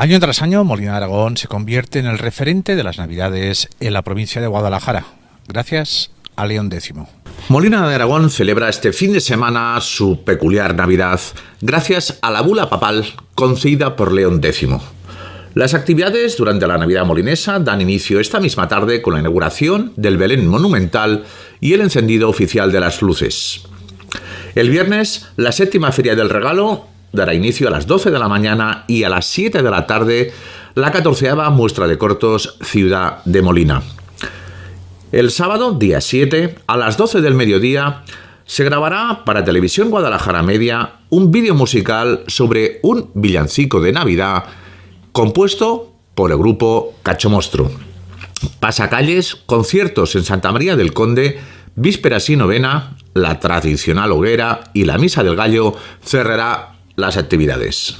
Año tras año, Molina de Aragón se convierte en el referente de las Navidades en la provincia de Guadalajara, gracias a León X. Molina de Aragón celebra este fin de semana su peculiar Navidad gracias a la bula papal concedida por León X. Las actividades durante la Navidad molinesa dan inicio esta misma tarde con la inauguración del Belén Monumental y el encendido oficial de las luces. El viernes, la séptima Feria del Regalo dará inicio a las 12 de la mañana y a las 7 de la tarde la catorceava muestra de cortos Ciudad de Molina. El sábado, día 7, a las 12 del mediodía, se grabará para Televisión Guadalajara Media un vídeo musical sobre un villancico de Navidad compuesto por el grupo Cacho Mostro. Pasacalles, conciertos en Santa María del Conde, vísperas y novena, la tradicional hoguera y la misa del gallo cerrará las actividades.